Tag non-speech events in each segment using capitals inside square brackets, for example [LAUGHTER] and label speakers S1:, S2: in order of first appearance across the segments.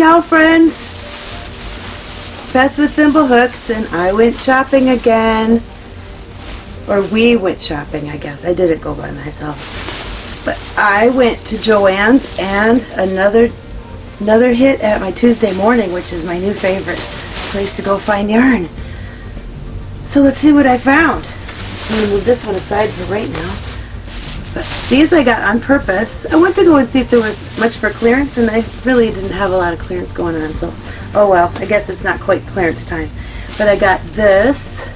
S1: Ciao friends! Beth with Thimble Hooks and I went shopping again. Or we went shopping, I guess. I didn't go by myself. But I went to Joann's and another another hit at my Tuesday morning, which is my new favorite place to go find yarn. So let's see what I found. I'm going to move this one aside for right now. But these I got on purpose. I went to go and see if there was much for clearance, and I really didn't have a lot of clearance going on. So, oh well, I guess it's not quite clearance time. But I got this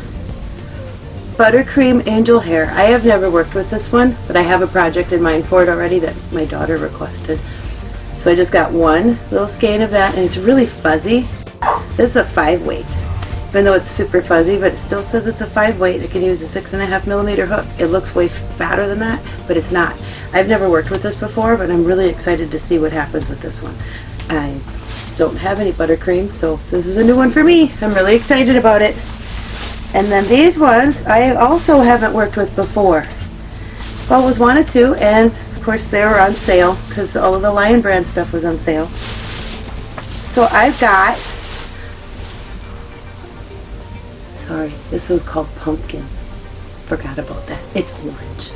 S1: Buttercream Angel Hair. I have never worked with this one, but I have a project in mind for it already that my daughter requested. So I just got one little skein of that, and it's really fuzzy. This is a five weight even though it's super fuzzy, but it still says it's a five weight. I can use a six and a half millimeter hook. It looks way fatter than that, but it's not. I've never worked with this before, but I'm really excited to see what happens with this one. I don't have any buttercream, so this is a new one for me. I'm really excited about it. And then these ones, I also haven't worked with before. Always wanted to, and of course they were on sale, because all of the Lion Brand stuff was on sale. So I've got Sorry, this was called pumpkin. Forgot about that. It's orange.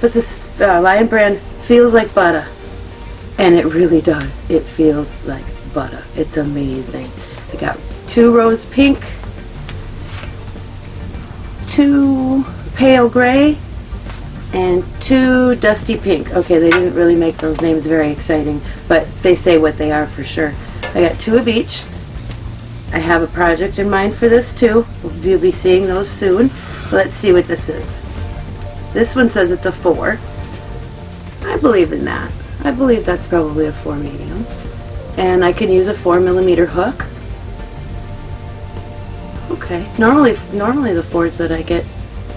S1: But this uh, Lion brand feels like butter. And it really does. It feels like butter. It's amazing. I got two rose pink, two pale gray, and two dusty pink. Okay, they didn't really make those names very exciting, but they say what they are for sure. I got two of each. Have a project in mind for this too. You'll be seeing those soon. Let's see what this is. This one says it's a 4. I believe in that. I believe that's probably a 4 medium. And I can use a 4 millimeter hook. Okay. Normally, normally the 4s that I get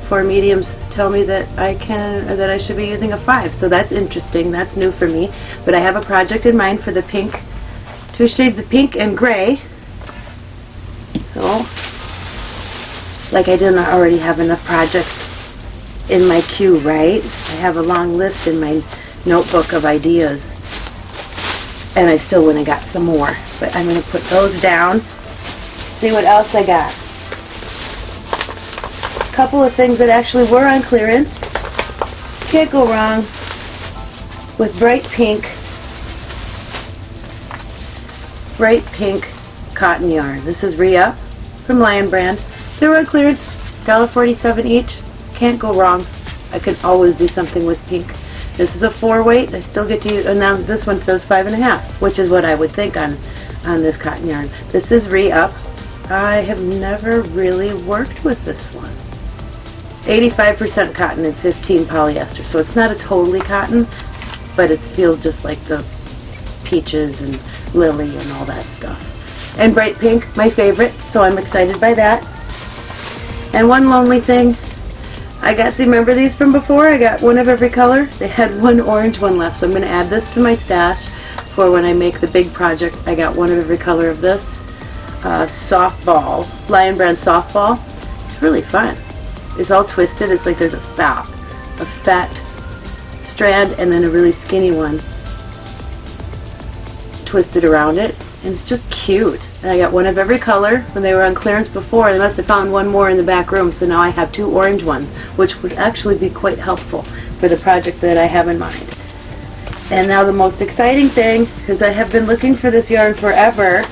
S1: 4 mediums tell me that I can that I should be using a 5. So that's interesting. That's new for me. But I have a project in mind for the pink, two shades of pink and gray like I didn't already have enough projects in my queue, right? I have a long list in my notebook of ideas. And I still went and got some more. But I'm going to put those down. See what else I got. A couple of things that actually were on clearance. Can't go wrong with bright pink bright pink cotton yarn. This is re-up from Lion Brand. They were on clearance, $1.47 each. Can't go wrong. I can always do something with pink. This is a four weight. I still get to use, and now this one says five and a half, which is what I would think on, on this cotton yarn. This is re-up. I have never really worked with this one. 85% cotton and 15 polyester, so it's not a totally cotton, but it feels just like the peaches and lily and all that stuff and bright pink, my favorite, so I'm excited by that. And one lonely thing, I got, the, remember these from before? I got one of every color. They had [LAUGHS] one orange one left, so I'm going to add this to my stash for when I make the big project. I got one of every color of this uh, softball, Lion Brand softball. It's really fun. It's all twisted. It's like there's a fat, a fat strand and then a really skinny one twisted around it and it's just cute. And I got one of every color when they were on clearance before. They must have found one more in the back room, so now I have two orange ones, which would actually be quite helpful for the project that I have in mind. And now the most exciting thing, because I have been looking for this yarn forever,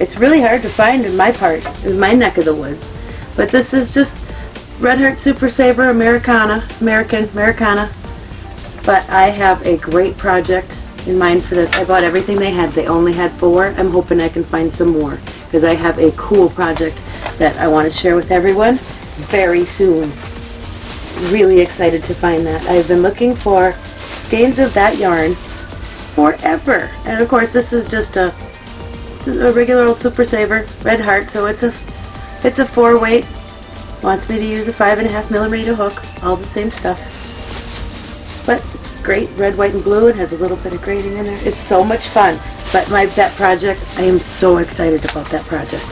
S1: it's really hard to find in my part, in my neck of the woods. But this is just Red Heart Super Saver Americana, American, Americana. But I have a great project in mind for this. I bought everything they had. They only had four. I'm hoping I can find some more because I have a cool project that I want to share with everyone very soon. Really excited to find that. I've been looking for skeins of that yarn forever. And of course this is just a, a regular old Super Saver Red Heart, so it's a it's a four weight. Wants me to use a five and a half millimeter hook, all the same stuff. But great red, white, and blue. It has a little bit of grading in there. It's so much fun. But my that project, I am so excited about that project.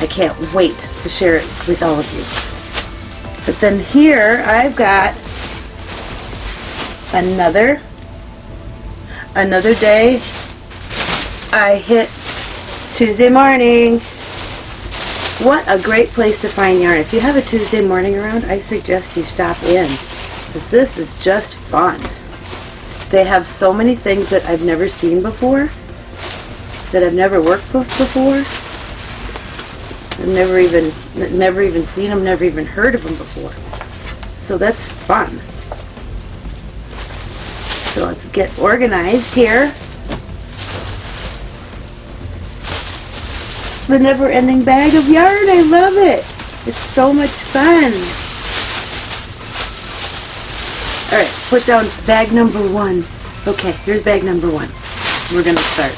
S1: I can't wait to share it with all of you. But then here I've got another another day. I hit Tuesday morning. What a great place to find yarn. If you have a Tuesday morning around, I suggest you stop in. Because this is just fun. They have so many things that I've never seen before. That I've never worked with before. I've never even, never even seen them, never even heard of them before. So that's fun. So let's get organized here. The never-ending bag of yarn, I love it. It's so much fun. All right, put down bag number one. Okay, here's bag number one. We're gonna start.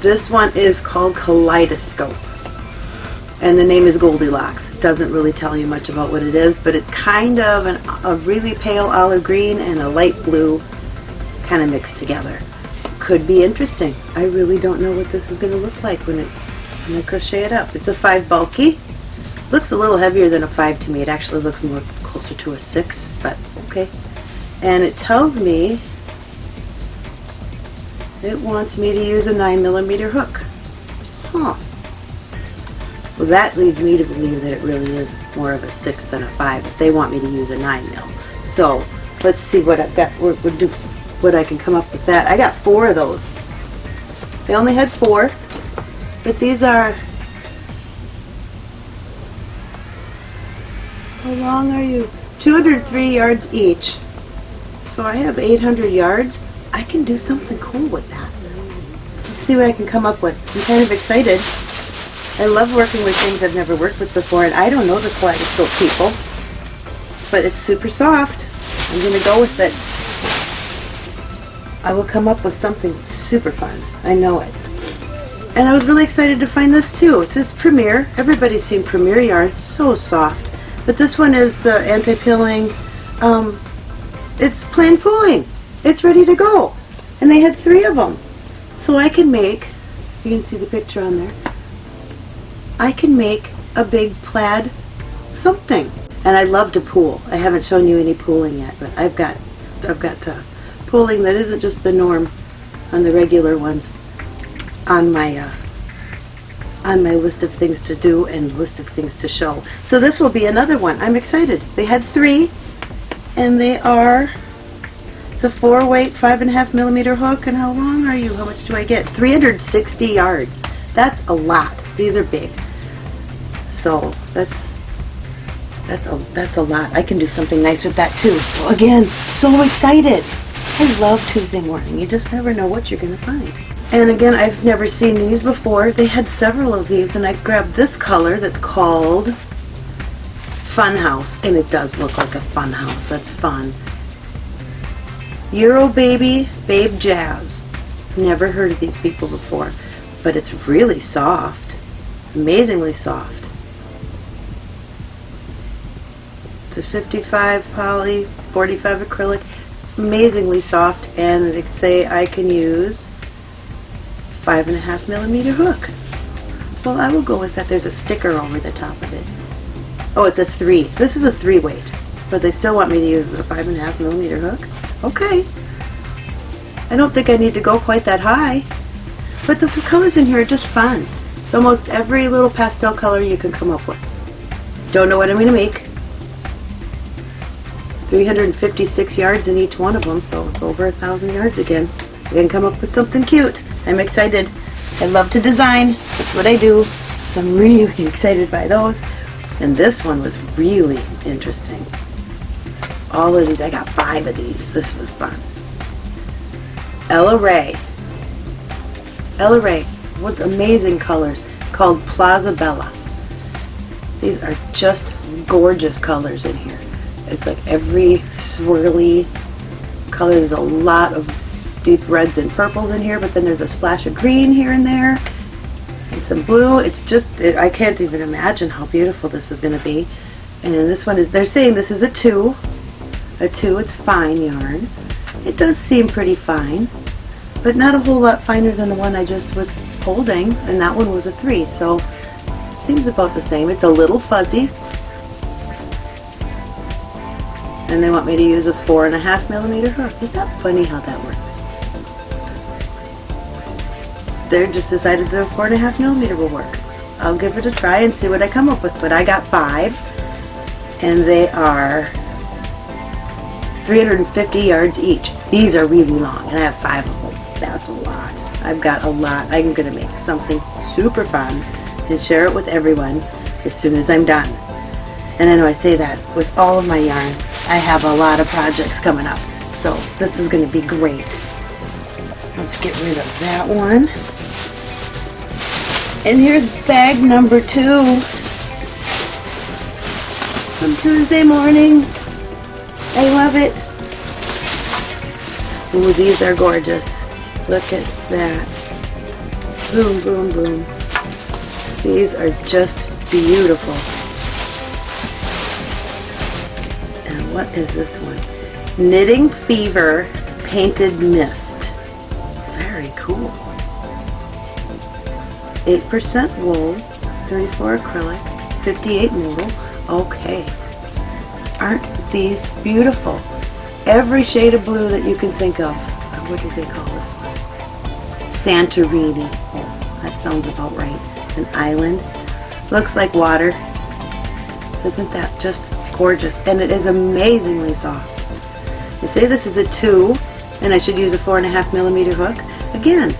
S1: This one is called Kaleidoscope. And the name is Goldilocks. Doesn't really tell you much about what it is, but it's kind of an, a really pale olive green and a light blue kind of mixed together. Could be interesting. I really don't know what this is going to look like when, it, when I crochet it up. It's a 5 bulky. Looks a little heavier than a 5 to me. It actually looks more closer to a 6, but okay. And it tells me it wants me to use a 9 millimeter hook. Huh. Well, that leads me to believe that it really is more of a 6 than a 5 if they want me to use a 9 mil. So, let's see what I've got, what, what, do, what I can come up with that. I got four of those. They only had four, but these are, how long are you? 203 yards each. So I have 800 yards. I can do something cool with that. Let's see what I can come up with. I'm kind of excited. I love working with things I've never worked with before, and I don't know the kaleidoscope people, but it's super soft. I'm going to go with it. I will come up with something super fun. I know it. And I was really excited to find this too. It's this Premier. Everybody's seen Premier yarn. It's so soft. But this one is the anti-pilling. Um, it's planned pooling. It's ready to go. And they had three of them. So I can make, you can see the picture on there, I can make a big plaid something. And I love to pool. I haven't shown you any pooling yet, but I've got, I've got uh, pooling that isn't just the norm on the regular ones on my uh, on my list of things to do and list of things to show. So this will be another one. I'm excited. They had three, and they are. It's a four weight, five and a half millimeter hook. And how long are you? How much do I get? 360 yards. That's a lot. These are big. So that's that's a that's a lot. I can do something nice with that too. So again, so excited. I love Tuesday morning. You just never know what you're gonna find. And again, I've never seen these before. They had several of these, and I grabbed this color that's called Funhouse, and it does look like a funhouse. That's fun. Euro Baby Babe Jazz. Never heard of these people before, but it's really soft. Amazingly soft. It's a 55 poly, 45 acrylic. Amazingly soft, and they say I can use five and a half millimeter hook. Well, I will go with that. There's a sticker over the top of it. Oh, it's a three. This is a three weight, but they still want me to use the five and a half millimeter hook. Okay. I don't think I need to go quite that high, but the, colors in here are just fun. It's almost every little pastel color you can come up with. Don't know what I'm going to make. 356 yards in each one of them, so it's over a thousand yards again. I can come up with something cute. I'm excited. I love to design. That's what I do. So I'm really [LAUGHS] excited by those. And this one was really interesting. All of these, I got five of these. This was fun. Ella Rae. Ella Rae with amazing colors called Plaza Bella. These are just gorgeous colors in here. It's like every swirly color. There's a lot of deep reds and purples in here, but then there's a splash of green here and there and some blue. It's just, it, I can't even imagine how beautiful this is going to be. And this one is, they're saying this is a two. A two, it's fine yarn. It does seem pretty fine, but not a whole lot finer than the one I just was holding, and that one was a three, so it seems about the same. It's a little fuzzy. and they want me to use a four and a half millimeter hook. Isn't that funny how that works? They just decided the four and a half millimeter will work. I'll give it a try and see what I come up with, but I got five, and they are 350 yards each. These are really long, and I have five of them. That's a lot. I've got a lot. I'm going to make something super fun and share it with everyone as soon as I'm done. And I know I say that with all of my yarn. I have a lot of projects coming up. So this is going to be great. Let's get rid of that one. And here's bag number two from Tuesday morning. I love it. Ooh, these are gorgeous. Look at that. Boom, boom, boom. These are just beautiful. And what is this one? Knitting Fever Painted Mist. Very cool. 8% wool, 34 acrylic, 58 modal. Okay. Aren't these beautiful? Every shade of blue that you can think of. What do they call this one? Santorini. Oh, that sounds about right. An island. Looks like water. Isn't that just gorgeous? And it is amazingly soft. They say this is a two, and I should use a four and a half millimeter hook. Again,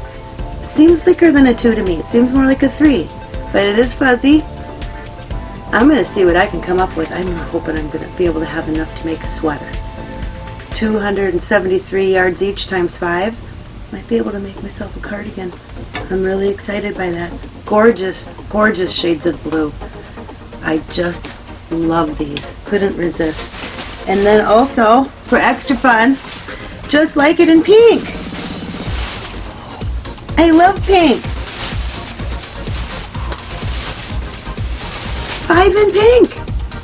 S1: seems thicker than a two to me. It seems more like a three, but it is fuzzy. I'm going to see what I can come up with. I'm hoping I'm going to be able to have enough to make a sweater. 273 yards each times five. Might be able to make myself a cardigan. I'm really excited by that. Gorgeous, gorgeous shades of blue. I just love these. Couldn't resist. And then also, for extra fun, just like it in pink. I love pink. Five in pink.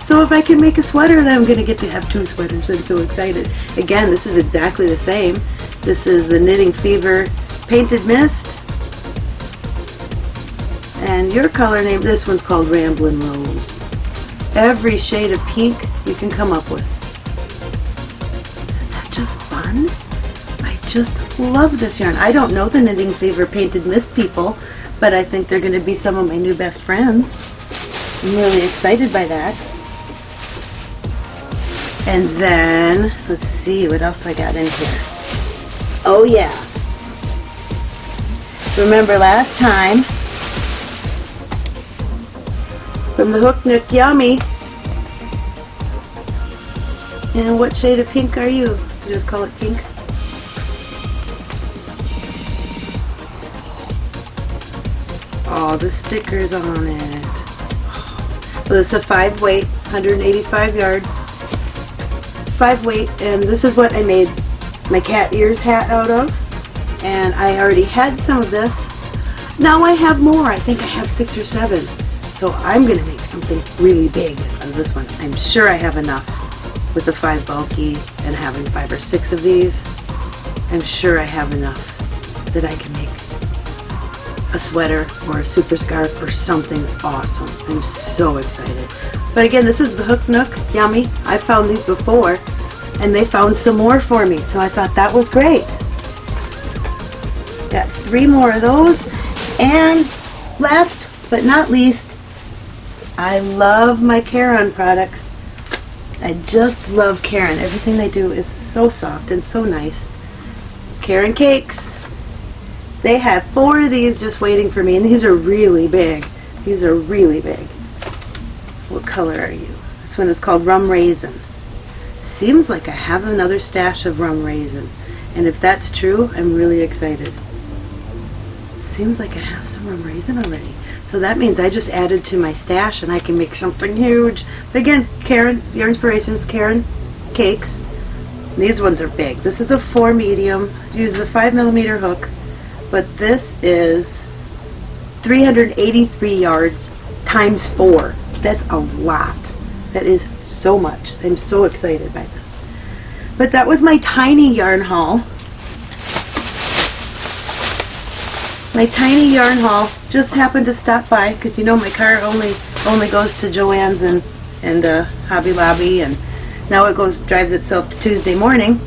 S1: So if I can make a sweater, then I'm going to get to have two sweaters. I'm so excited. Again, this is exactly the same. This is the Knitting Fever Painted Mist. And your color name, this one's called Ramblin' Rose. Every shade of pink you can come up with. Isn't that just fun? I just love this yarn. I don't know the Knitting Fever Painted Mist people, but I think they're going to be some of my new best friends. I'm really excited by that. And then, let's see what else I got in here. Oh yeah. Remember last time, from the Hook Nook Yummy. And what shade of pink are you? You just call it pink? Oh, the stickers on it. Well, it's a five weight, 185 yards. Five weight, and this is what I made my cat ears hat out of. And I already had some of this. Now I have more. I think I have six or seven. So I'm going to make something really big of this one. I'm sure I have enough with the five bulky and having five or six of these. I'm sure I have enough that I can a sweater or a super scarf or something awesome. I'm so excited. But again, this is the Hook Nook Yummy. I found these before and they found some more for me. So I thought that was great. Got three more of those. And last but not least, I love my Caron products. I just love Caron. Everything they do is so soft and so nice. Caron Cakes. They have four of these just waiting for me, and these are really big. These are really big. What color are you? This one is called Rum Raisin. Seems like I have another stash of Rum Raisin. And if that's true, I'm really excited. Seems like I have some Rum Raisin already. So that means I just added to my stash and I can make something huge. But again, Caron, your inspiration is Caron cakes. These ones are big. This is a four medium. Use a five millimeter hook but this is 383 yards times four. That's a lot. That is so much. I'm so excited by this. But that was my tiny yarn haul. My tiny yarn haul just happened to stop by because you know my car only only goes to Joann's and and uh, Hobby Lobby and Now it goes drives itself to Tuesday morning.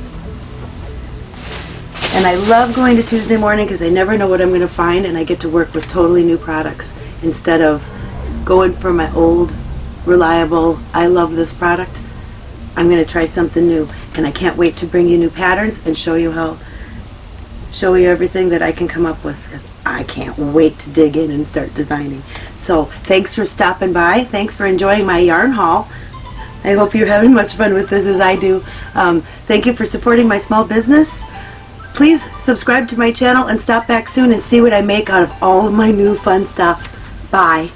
S1: And I love going to Tuesday morning because I never know what I'm going to find and I get to work with totally new products instead of going for my old, reliable, I love this product. I'm going to try something new and I can't wait to bring you new patterns and show you how, show you everything that I can come up with 'cause I can't wait to dig in and start designing. So thanks for stopping by. Thanks for enjoying my yarn haul. I hope you're having much fun with this as I do. Um, thank you for supporting my small business. Please subscribe to my channel and stop back soon and see what I make out of all of my new fun stuff. Bye.